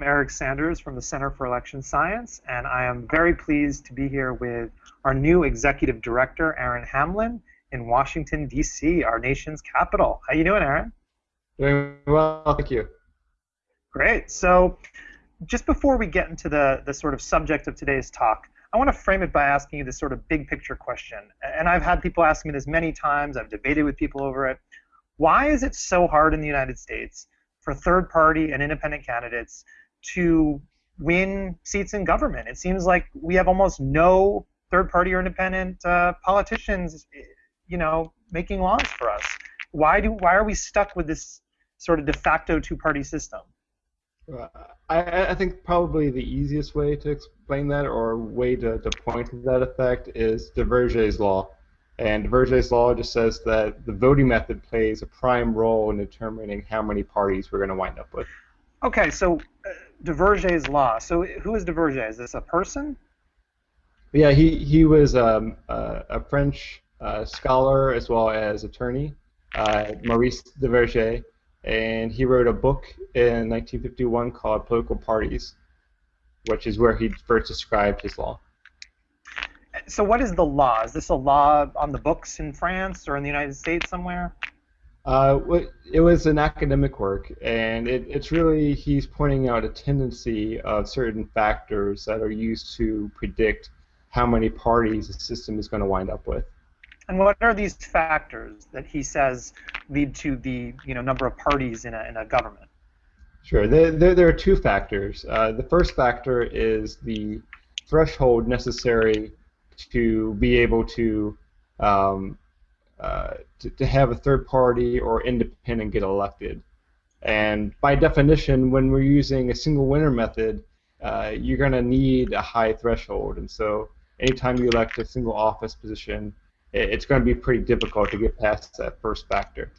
I'm Eric Sanders from the Center for Election Science, and I am very pleased to be here with our new executive director, Aaron Hamlin, in Washington, D.C., our nation's capital. How are you doing, Aaron? Doing well, thank you. Great. So, just before we get into the, the sort of subject of today's talk, I want to frame it by asking you this sort of big picture question. And I've had people ask me this many times, I've debated with people over it. Why is it so hard in the United States for third party and independent candidates to win seats in government? It seems like we have almost no third party or independent uh, politicians, you know, making laws for us. Why do why are we stuck with this sort of de facto two party system? I, I, think probably the easiest way to explain that or way to, to point to that effect is Duverger's law. And Duverger's law just says that the voting method plays a prime role in determining how many parties we're going to wind up with. Okay, so uh, Duverger's law. So who is Duverger? Is this a person? Yeah, he, he was um, uh, a French uh, scholar as well as attorney, uh, Maurice Duverger and he wrote a book in 1951 called Political Parties, which is where he first described his law. So, what is the law? Is this a law on the books in France or in the United States somewhere? Uh, it was an academic work, and it, it's really he's pointing out a tendency of certain factors that are used to predict how many parties a system is going to wind up with. And what are these factors that he says lead to the you know number of parties in a, in a government? Sure. There, there, there are two factors. Uh, the first factor is the threshold necessary to be able to, um, uh, to, to have a third party or independent get elected. And by definition, when we're using a single winner method, uh, you're going to need a high threshold. And so anytime you elect a single office position, it's going to be pretty difficult to get past that first factor.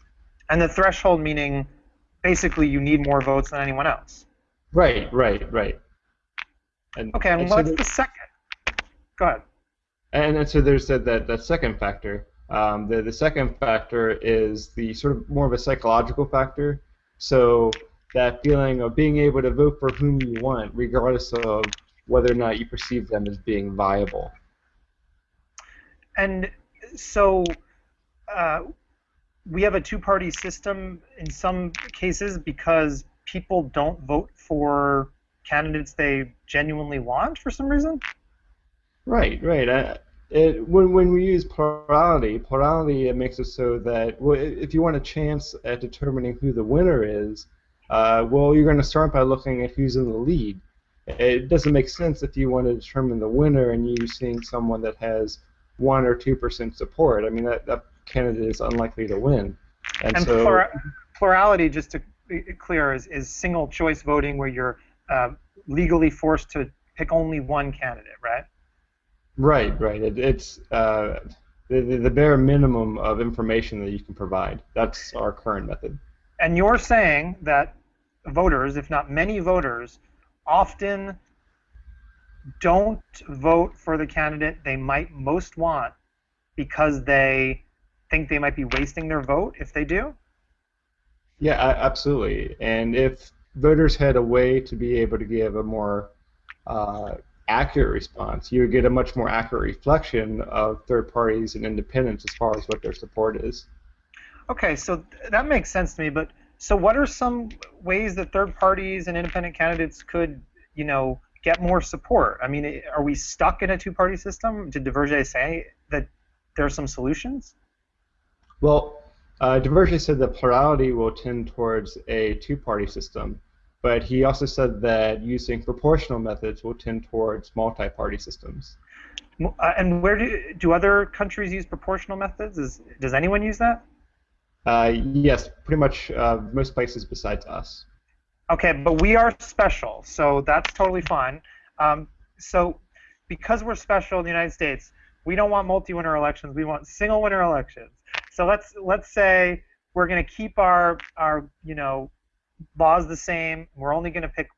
And the threshold meaning basically you need more votes than anyone else. Right, right, right. And, okay, and, and what's so the second? Go ahead. And, and so there's that, that, that second factor. Um, the, the second factor is the sort of more of a psychological factor. So that feeling of being able to vote for whom you want, regardless of whether or not you perceive them as being viable. And so uh, we have a two-party system in some cases because people don't vote for candidates they genuinely want for some reason. Right, right. Uh, it, when, when we use plurality, plurality it makes it so that well, if you want a chance at determining who the winner is, uh, well, you're going to start by looking at who's in the lead. It doesn't make sense if you want to determine the winner and you're seeing someone that has one or two percent support. I mean, that, that candidate is unlikely to win. And, and so, plura- plurality, just to be clear, is, is single choice voting where you're uh, legally forced to pick only one candidate, right? Right, right. It, it's uh, the, the bare minimum of information that you can provide. That's our current method. And you're saying that voters, if not many voters, often don't vote for the candidate they might most want because they think they might be wasting their vote if they do? Yeah, absolutely. And if voters had a way to be able to give a more uh, accurate response, you would get a much more accurate reflection of third parties and independents as far as what their support is. Okay, so that makes sense to me. But so, what are some ways that third parties and independent candidates could, you know, get more support? I mean, are we stuck in a two-party system? Did Duverger say that there are some solutions? Well, uh, Duverger said that plurality will tend towards a two-party system, but he also said that using proportional methods will tend towards multi-party systems. Uh, and where do do other countries use proportional methods? Is, does anyone use that? Uh, yes, pretty much uh, most places besides us. Okay, but we are special, so that's totally fine. Um, so because we're special in the United States, we don't want multi-winner elections. We want single-winner elections. So let's let's say we're going to keep our our you know laws the same. We're only going to pick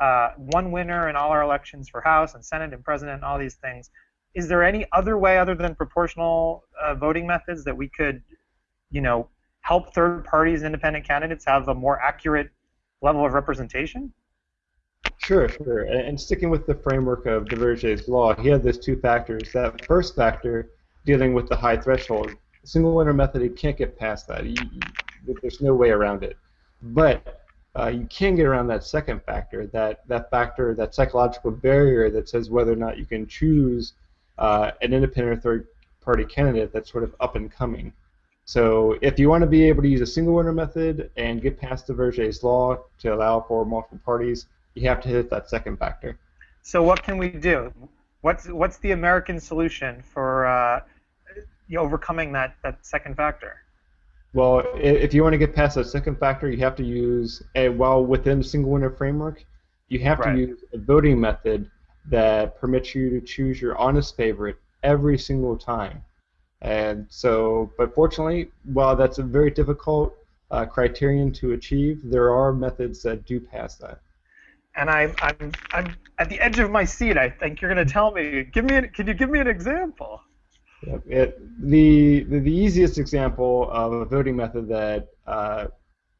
uh, one winner in all our elections for House and Senate and President and all these things. Is there any other way other than proportional uh, voting methods that we could, you know, help third parties and independent candidates have a more accurate level of representation? Sure, sure. And, sticking with the framework of Duverger's law, he had those two factors. That first factor, dealing with the high threshold, single winner method, you can't get past that. There's no way around it. But uh, you can get around that second factor, that, that factor, that psychological barrier that says whether or not you can choose uh, an independent or third party candidate that's sort of up and coming. So if you want to be able to use a single winner method and get past Duverger's law to allow for multiple parties, you have to hit that second factor. So what can we do? What's what's the American solution for uh, overcoming that, that second factor? Well, if you want to get past that second factor, you have to use a well within the single winner framework. You have right. to use a voting method that permits you to choose your honest favorite every single time. And so, but fortunately, while that's a very difficult uh, criterion to achieve, there are methods that do pass that. And I'm, I'm, I'm at the edge of my seat. I think you're going to tell me. Give me, an, can you give me an example? It, the, the, easiest example of a voting method that uh,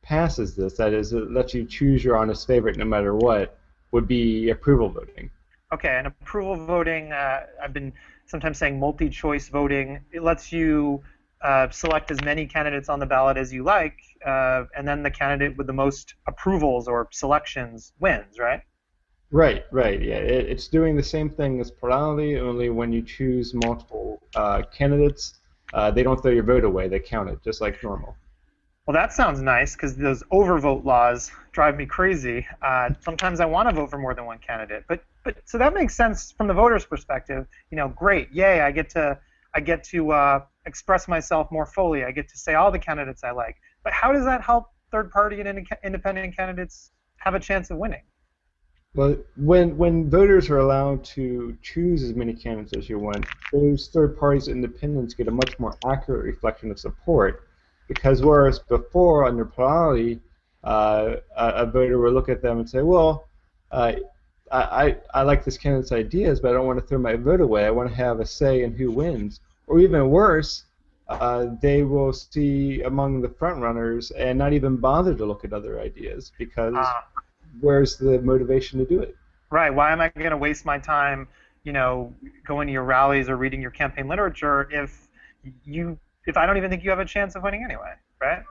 passes this, that is, it lets you choose your honest favorite no matter what, would be approval voting. Okay, and approval voting, uh, I've been sometimes saying multi-choice voting. It lets you uh, select as many candidates on the ballot as you like, uh, and then the candidate with the most approvals or selections wins, right? Right, right. Yeah, it, it's doing the same thing as plurality, only when you choose multiple uh, candidates, uh, they don't throw your vote away; they count it just like normal. Well, that sounds nice because those overvote laws drive me crazy. Uh, sometimes I want to vote for more than one candidate, but but so that makes sense from the voter's perspective. You know, great, yay! I get to I get to uh, express myself more fully. I get to say all the candidates I like. But how does that help third-party and independent candidates have a chance of winning? Well, when when voters are allowed to choose as many candidates as you want, those third parties independents get a much more accurate reflection of support. Because whereas before under plurality, uh, a, a, voter would look at them and say, well, uh, I, I, I like this candidate's ideas, but I don't want to throw my vote away. I want to have a say in who wins. Or even worse, uh, they will see among the front runners and not even bother to look at other ideas because ah where's the motivation to do it? Right. Why am I going to waste my time, you know, going to your rallies or reading your campaign literature if you if I don't even think you have a chance of winning anyway, right?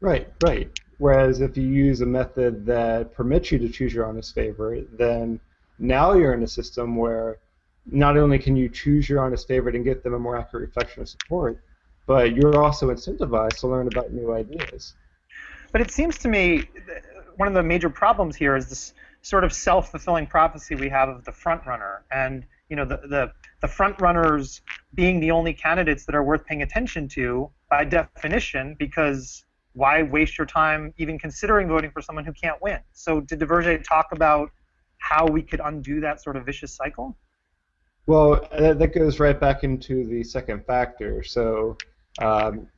Right, right. Whereas if you use a method that permits you to choose your honest favorite, then now you're in a system where not only can you choose your honest favorite and get them a more accurate reflection of support, but you're also incentivized to learn about new ideas. But it seems to me one of the major problems here is this sort of self-fulfilling prophecy we have of the front runner, and you know the, the the front runners being the only candidates that are worth paying attention to by definition, because why waste your time even considering voting for someone who can't win? So did Duverger talk about how we could undo that sort of vicious cycle? Well, that goes right back into the second factor. So um,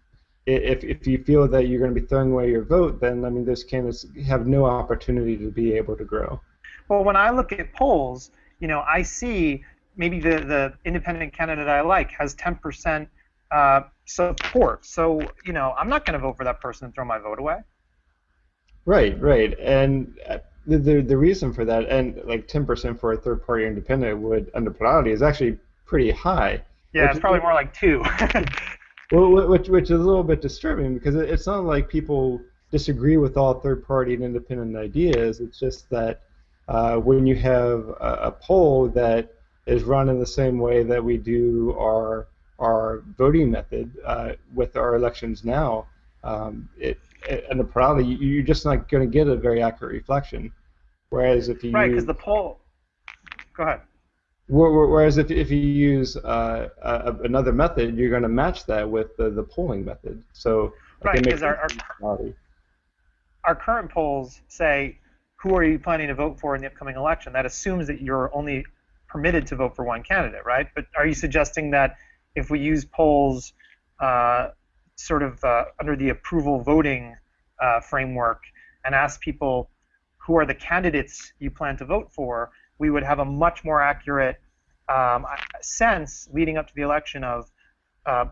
if, if you feel that you're going to be throwing away your vote, then I mean those candidates have no opportunity to be able to grow. Well, when I look at polls, you know, I see maybe the, the independent candidate I like has 10% uh, support. So, you know, I'm not going to vote for that person and throw my vote away. Right, right. And uh, the, the, the reason for that, and like 10% for a third party independent would, under plurality, is actually pretty high. Yeah, it's probably more like two. Well, which which is a little bit disturbing because it's not like people disagree with all third-party and independent ideas. It's just that uh, when you have a, a, poll that is run in the same way that we do our our voting method uh, with our elections now, um, it, it, and the probably you're just not going to get a very accurate reflection. Whereas if you right, because the poll. Go ahead. Whereas if, if you use uh, a, another method, you're going to match that with the, the polling method. So right, because our, our, our current polls say who are you planning to vote for in the upcoming election. That assumes that you're only permitted to vote for one candidate, right? But are you suggesting that if we use polls uh, sort of uh, under the approval voting uh, framework and ask people who are the candidates you plan to vote for, we would have a much more accurate um, sense leading up to the election of uh,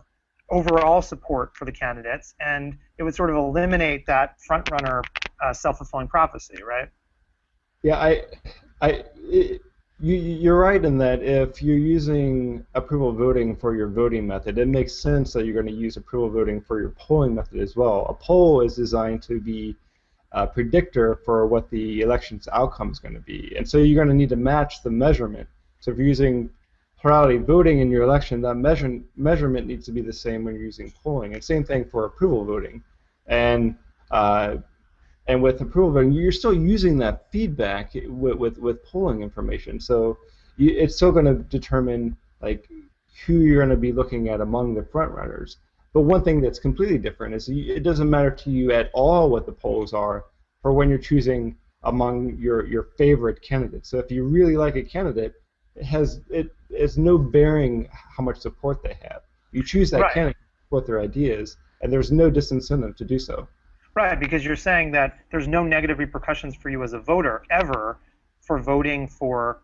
overall support for the candidates, and it would sort of eliminate that front runner uh, self fulfilling prophecy, right? Yeah, I I, it, you, you're right in that if you're using approval voting for your voting method, it makes sense that you're going to use approval voting for your polling method as well. A poll is designed to be a predictor for what the election's outcome is going to be, and so you're going to need to match the measurement. So if you're using plurality voting in your election, that measure, measurement needs to be the same when you're using polling. And same thing for approval voting. And uh, and with approval voting, you're still using that feedback with with, with polling information. So you, it's still going to determine like who you're going to be looking at among the front runners. But one thing that's completely different is it doesn't matter to you at all what the polls are for when you're choosing among your, your favorite candidates. So if you really like a candidate, it has it has no bearing how much support they have. You choose that right. candidate to support their ideas, and there's no disincentive to do so. Right, because you're saying that there's no negative repercussions for you as a voter ever for voting for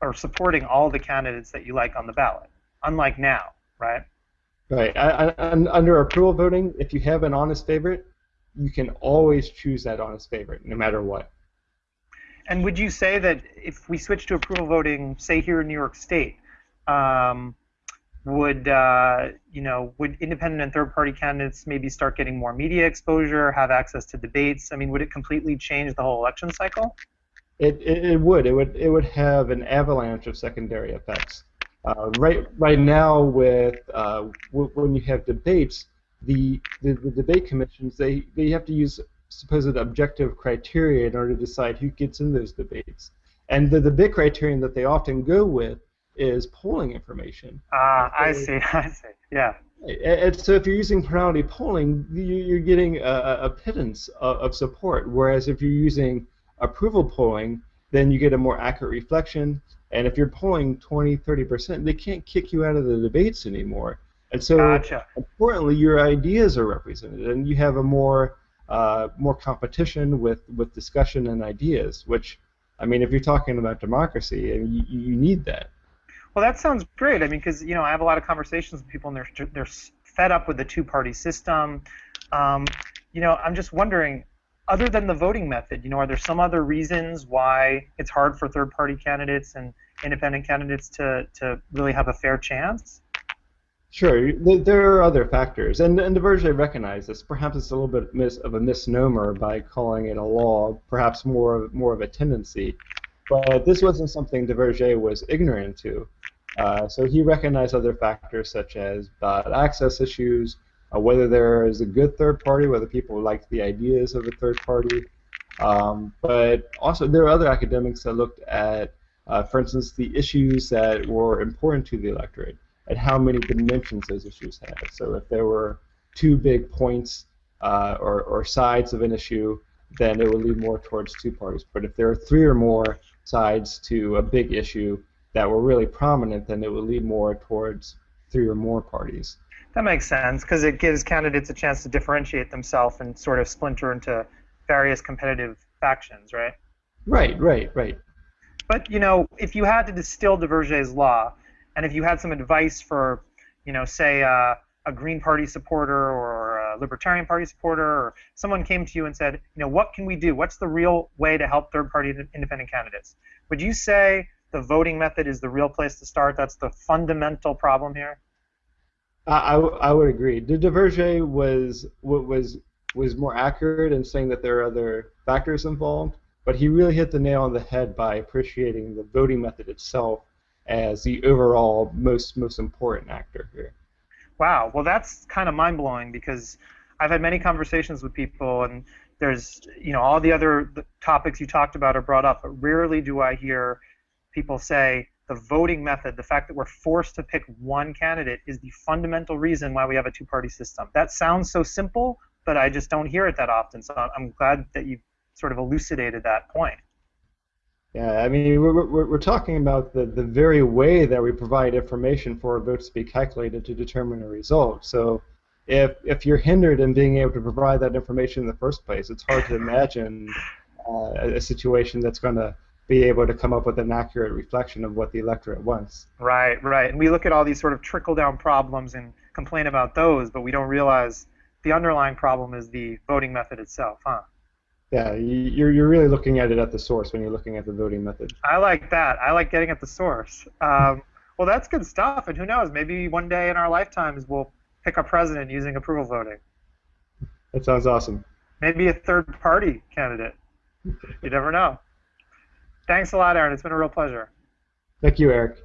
or supporting all the candidates that you like on the ballot, unlike now, right? Right. I, I, under approval voting, if you have an honest favorite, you can always choose that honest favorite, no matter what. And would you say that if we switch to approval voting, say here in New York State, um, would uh, you know would independent and third party candidates maybe start getting more media exposure have access to debates i mean would it completely change the whole election cycle it, it, it would it would it would have an avalanche of secondary effects uh, right right now with uh, w- when you have debates the, the, the debate commissions they, they have to use supposed objective criteria in order to decide who gets in those debates and the, the big criterion that they often go with is polling information. Ah, uh, I see, I see. Yeah. And so if you're using plurality polling, you're getting a, a pittance of support. Whereas if you're using approval polling, then you get a more accurate reflection. And if you're polling 20, 30%, they can't kick you out of the debates anymore. And so, gotcha. importantly, your ideas are represented, and you have a more uh, more competition with, with discussion and ideas. Which, I mean, if you're talking about democracy, you, you need that. Well, that sounds great. I mean, because you know, I have a lot of conversations with people, and they're they're fed up with the two-party system. Um, you know, I'm just wondering, other than the voting method, you know, are there some other reasons why it's hard for third-party candidates and independent candidates to to really have a fair chance? Sure, there are other factors, and and Duverger recognized this. Perhaps it's a little bit mis- of a misnomer by calling it a law, perhaps more more of a tendency. But this wasn't something Duverger was ignorant to. Uh, so he recognized other factors such as ballot access issues, uh, whether there is a good third party, whether people like the ideas of a third party. Um, but also, there are other academics that looked at, uh, for instance, the issues that were important to the electorate and how many dimensions those issues had. So if there were two big points uh, or, or sides of an issue, then it would lean more towards two parties. But if there are three or more sides to a big issue, that were really prominent, then it would lead more towards three or more parties. That makes sense because it gives candidates a chance to differentiate themselves and sort of splinter into various competitive factions, right? Right, right, right. But you know, if you had to distill Duverger's law, and if you had some advice for, you know, say uh, a Green Party supporter or a Libertarian Party supporter, or someone came to you and said, you know, what can we do? What's the real way to help third-party independent candidates? Would you say the voting method is the real place to start. That's the fundamental problem here. I, I would agree. De Duverger was was was more accurate in saying that there are other factors involved, but he really hit the nail on the head by appreciating the voting method itself as the overall most most important actor here. Wow. Well, that's kind of mind blowing because I've had many conversations with people, and there's you know all the other topics you talked about are brought up, but rarely do I hear people say the voting method, the fact that we're forced to pick one candidate, is the fundamental reason why we have a two party system. That sounds so simple, but I just don't hear it that often. So I'm glad that you sort of elucidated that point. Yeah, I mean, we're, we're, we're talking about the, the very way that we provide information for votes to be calculated to determine a result. So if, if you're hindered in being able to provide that information in the first place, it's hard to imagine uh, a, a situation that's going to be able to come up with an accurate reflection of what the electorate wants. Right, right. And we look at all these sort of trickle down problems and complain about those, but we don't realize the underlying problem is the voting method itself, huh? Yeah, you're, you're really looking at it at the source when you're looking at the voting method. I like that. I like getting at the source. Um, well, that's good stuff. And who knows? Maybe one day in our lifetimes we'll pick a president using approval voting. That sounds awesome. Maybe a third party candidate. You never know. Thanks a lot, Aaron. It's been a real pleasure. Thank you, Eric.